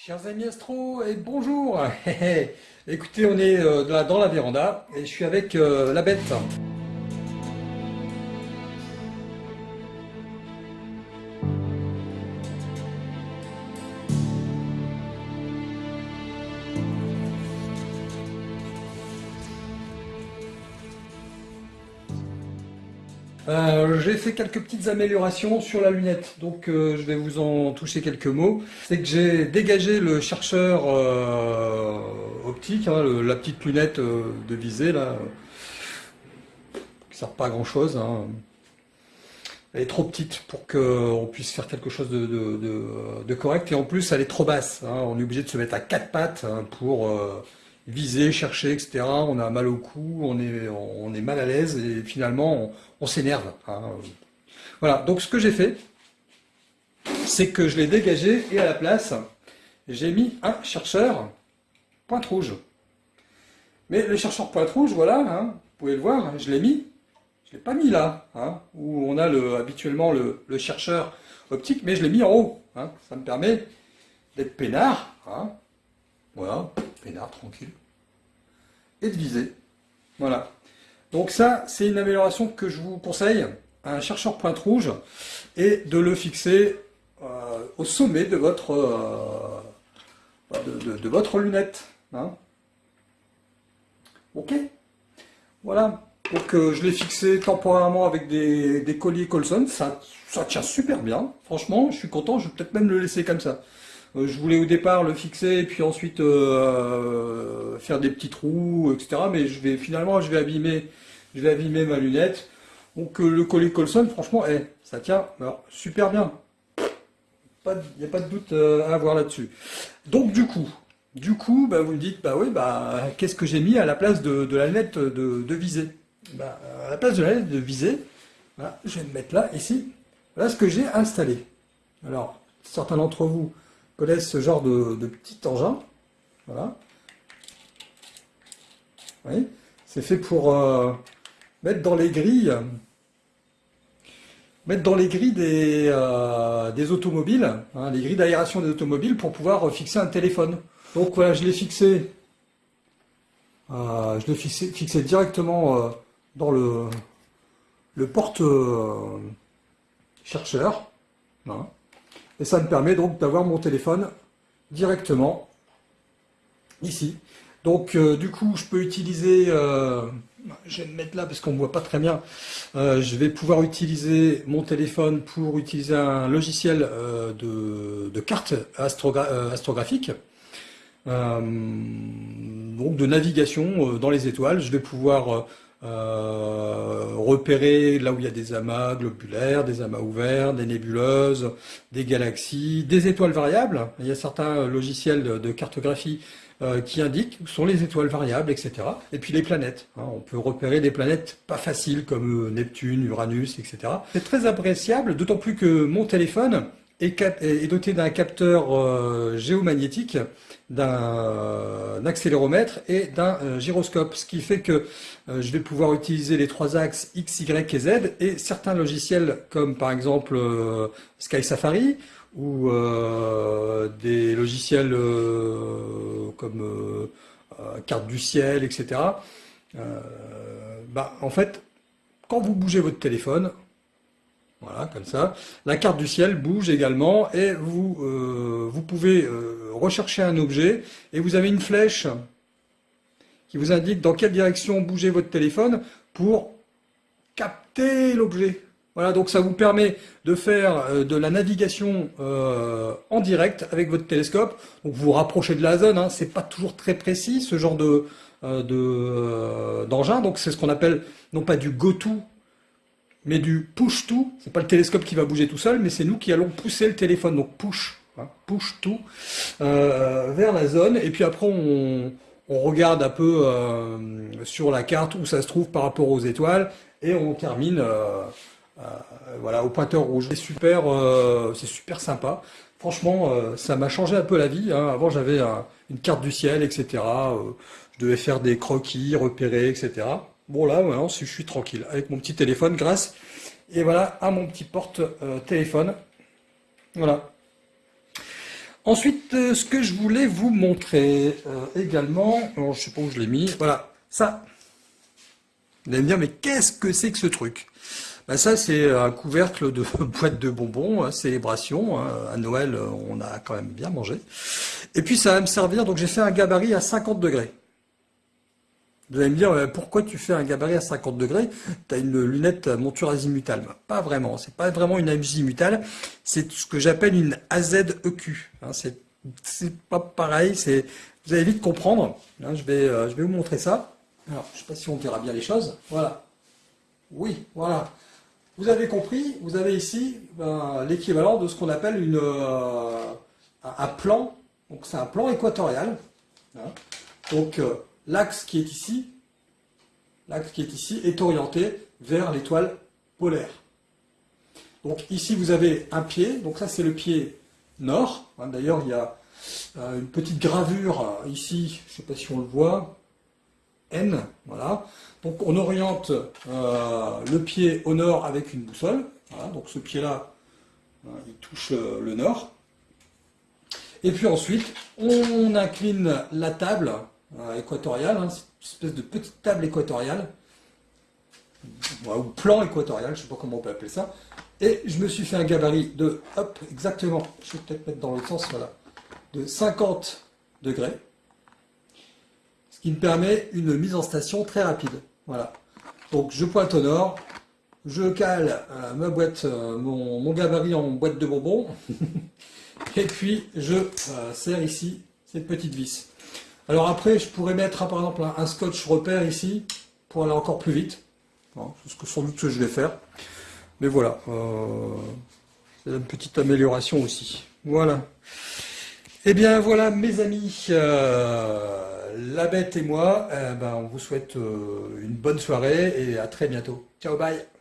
Chers amis astro, et bonjour Écoutez, on est euh, dans la véranda et je suis avec euh, la bête. Euh, j'ai fait quelques petites améliorations sur la lunette, donc euh, je vais vous en toucher quelques mots. C'est que j'ai dégagé le chercheur euh, optique, hein, la petite lunette de visée là, qui sert pas à grand chose. Hein. Elle est trop petite pour qu'on puisse faire quelque chose de, correct, et en plus elle est trop basse. Hein. On est obligé de se mettre à quatre pattes pour viser, chercher, etc. On a mal au cou, on est, mal à l'aise et finalement on, s'énerve. Hein. Voilà, donc ce que j'ai fait, c'est que je l'ai dégagé et à la place, j'ai mis un chercheur pointe rouge. Mais le chercheur pointe rouge, voilà, hein, vous pouvez le voir, je l'ai mis, je ne l'ai pas mis là, hein, où on a le, habituellement le, chercheur optique, mais je l'ai mis en haut. ça me permet d'être peinard, voilà, peinard, tranquille, et de viser. Voilà. Donc ça, c'est une amélioration que je vous conseille, un chercheur pointe rouge, et de le fixer euh, au sommet de votre, euh, de, votre lunette. Hein. Ok Voilà. Donc euh, je l'ai fixé temporairement avec des, colliers Colson, ça, ça tient super bien. Franchement, je suis content, je vais peut-être même le laisser comme ça. Euh, je voulais au départ le fixer et puis ensuite euh, faire des petits trous, etc. Mais finalement je vais abîmer, ma lunette. Donc euh, le collier Colson, franchement, eh, ça tient super bien. Il n'y a pas de doute à avoir là-dessus. Donc du coup, du coup, bah, vous me dites, bah oui, bah qu'est-ce que j'ai mis à la place de, la lunette de, visée? Bah, À la place de la lunette de visée, je vais me mettre là, ici. Voilà ce que j'ai installé. Alors, certains d'entre vous connaissent ce genre de, petit engin. Voilà. C'est fait pour euh, mettre dans les grilles mettre dans les grilles des, euh, des automobiles, hein, les grilles d'aération des automobiles pour pouvoir fixer un téléphone. Donc voilà, je l'ai fixé, euh, je l'ai fixé, fixé, directement dans le, le porte chercheur. Et ça me permet donc d'avoir mon téléphone directement ici. Donc euh, du coup, je peux utiliser, euh, je vais me mettre là parce qu'on ne voit pas très bien, euh, je vais pouvoir utiliser mon téléphone pour utiliser un logiciel de, de, carte astrographique, donc de navigation dans les étoiles. Je vais pouvoir euh, repérer là où il y a des amas globulaires, des amas ouverts, des nébuleuses, des galaxies, des étoiles variables. Il y a certains logiciels de, cartographie euh, qui indiquent où sont les étoiles variables, etc. Et puis les planètes. Hein. on peut repérer des planètes pas faciles comme euh, Neptune, Uranus, etc. C'est très appréciable, d'autant plus que mon téléphone est, doté d'un capteur euh, géomagnétique, d'un accéléromètre et d'un euh, gyroscope, ce qui fait que euh, je vais pouvoir utiliser les trois axes X, Y et Z et certains logiciels comme par exemple Sky Safari ou des logiciels comme carte du ciel, etc. bah, en fait, quand vous bougez votre téléphone, comme ça. La carte du ciel bouge également et vous, euh, vous pouvez euh, rechercher un objet et vous avez une flèche qui vous indique dans quelle direction bouger votre téléphone pour capter l'objet. Voilà, donc ça vous permet de faire euh, de la navigation en direct avec votre télescope. Donc vous vous rapprochez de la zone, hein, c'est pas toujours très précis ce genre de d'engin. donc c'est ce qu'on appelle non pas du go-to mais du push tout. C'est pas le télescope qui va bouger tout seul, mais c'est nous qui allons pousser le téléphone. Donc push, hein, push tout euh, vers la zone. Et puis après, on, regarde un peu euh, sur la carte où ça se trouve par rapport aux étoiles, et on termine euh, voilà au pointeur rouge. C'est super, super sympa. Franchement, ça m'a changé un peu la vie. Hein. Avant, j'avais une carte du ciel, etc. je devais faire des croquis, repérer, etc. Bon là, maintenant, je suis tranquille avec mon petit téléphone grâce, et voilà, à mon petit porte-téléphone. voilà. Ensuite, euh, ce que je voulais vous montrer euh, également, je sais pas où je l'ai mis, voilà, ça. Vous allez me dire, mais qu'est-ce que c'est que ce truc? Ben Ça, c'est un couvercle de boîte de bonbons, hein, célébration. Hein. à Noël, on a quand même bien mangé. Et puis, ça va me servir, donc j'ai fait un gabarit à 50 degrés. Vous allez me dire, euh, pourquoi tu fais un gabarit à 50 degrés? Tu as une lunette monture azimutale. Pas vraiment, c'est pas vraiment une azimutale, c'est ce que j'appelle une AZEQ. Hein, c'est pas pareil, vous allez vite comprendre. Hein, je, vais, euh, je vais vous montrer ça. Alors, je ne sais pas si on verra bien les choses. Voilà. Oui, voilà. Vous avez compris, vous avez ici ben, l'équivalent de ce qu'on appelle une, euh, un plan. Donc c'est un plan équatorial. Hein. Donc l'axe qui est ici, est orienté vers l'étoile polaire. Donc ici vous avez un pied, donc ça c'est le pied nord. Hein, d'ailleurs il y a euh, une petite gravure ici, je ne sais pas si on le voit, N, voilà. Donc on oriente euh, le pied au nord avec une boussole. donc ce pied-là, il touche euh, le nord. Et puis ensuite, on incline la table euh, équatoriale, hein, une espèce de petite table équatoriale, ou plan équatorial, je ne sais pas comment on peut appeler ça, et je me suis fait un gabarit de, hop, exactement, je vais peut-être mettre dans l'autre sens, voilà, de 50 degrés, ce qui me permet une mise en station très rapide. Voilà. Donc je pointe au nord, je cale euh, ma boîte, euh, mon, gabarit en boîte de bonbons, et puis je serre ici cette petite vis. Alors après, je pourrais mettre par exemple un, scotch repère ici pour aller encore plus vite. C'est ce sans doute que je vais faire. Mais voilà, euh, c'est une petite amélioration aussi. Voilà. Eh bien voilà mes amis, euh, la bête et moi, eh ben, on vous souhaite euh, une bonne soirée et à très bientôt. Ciao, bye